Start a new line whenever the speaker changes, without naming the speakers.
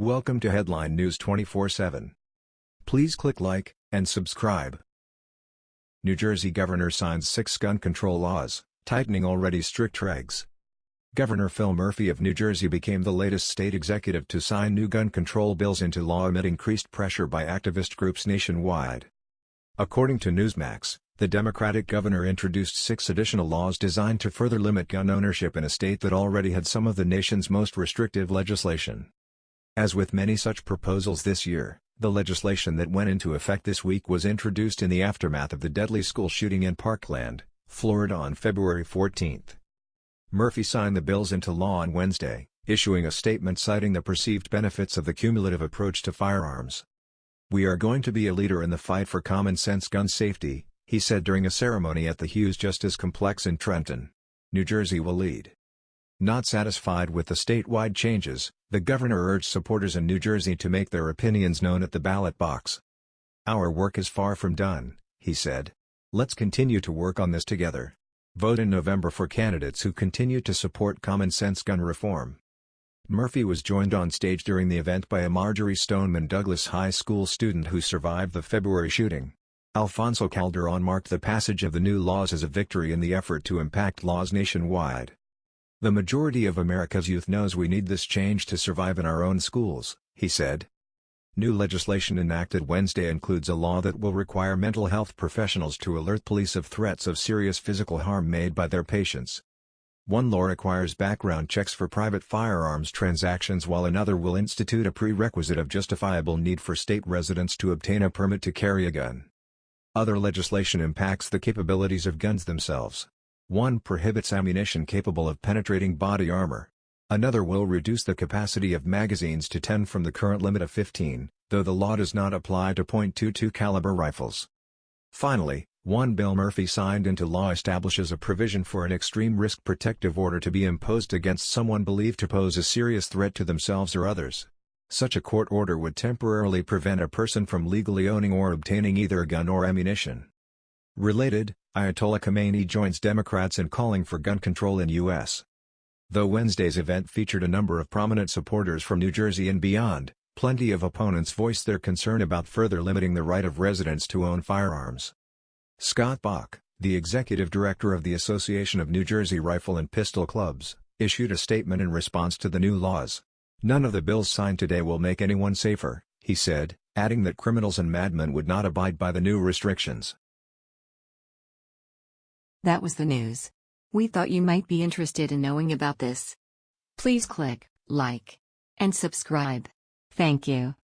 Welcome to Headline News 24/7. Please click like and subscribe. New Jersey governor signs six gun control laws, tightening already strict regs. Governor Phil Murphy of New Jersey became the latest state executive to sign new gun control bills into law amid increased pressure by activist groups nationwide. According to Newsmax, the Democratic governor introduced six additional laws designed to further limit gun ownership in a state that already had some of the nation's most restrictive legislation. As with many such proposals this year, the legislation that went into effect this week was introduced in the aftermath of the deadly school shooting in Parkland, Florida on February 14. Murphy signed the bills into law on Wednesday, issuing a statement citing the perceived benefits of the cumulative approach to firearms. We are going to be a leader in the fight for common sense gun safety, he said during a ceremony at the Hughes Justice Complex in Trenton. New Jersey will lead. Not satisfied with the statewide changes, the governor urged supporters in New Jersey to make their opinions known at the ballot box. Our work is far from done, he said. Let's continue to work on this together. Vote in November for candidates who continue to support common-sense gun reform. Murphy was joined on stage during the event by a Marjory Stoneman Douglas High School student who survived the February shooting. Alfonso Calderon marked the passage of the new laws as a victory in the effort to impact laws nationwide. The majority of America's youth knows we need this change to survive in our own schools, he said. New legislation enacted Wednesday includes a law that will require mental health professionals to alert police of threats of serious physical harm made by their patients. One law requires background checks for private firearms transactions while another will institute a prerequisite of justifiable need for state residents to obtain a permit to carry a gun. Other legislation impacts the capabilities of guns themselves. One prohibits ammunition capable of penetrating body armor. Another will reduce the capacity of magazines to 10 from the current limit of 15, though the law does not apply to .22 caliber rifles. Finally, one bill Murphy signed into law establishes a provision for an extreme risk protective order to be imposed against someone believed to pose a serious threat to themselves or others. Such a court order would temporarily prevent a person from legally owning or obtaining either a gun or ammunition. Related, Ayatollah Khamenei joins Democrats in calling for gun control in U.S. Though Wednesday's event featured a number of prominent supporters from New Jersey and beyond, plenty of opponents voiced their concern about further limiting the right of residents to own firearms. Scott Bach, the executive director of the Association of New Jersey Rifle and Pistol Clubs, issued a statement in response to the new laws. None of the bills signed today will make anyone safer, he said, adding that criminals and madmen would not abide by the new restrictions.
That was the news. We thought you might be interested in knowing about this. Please click like and subscribe. Thank you.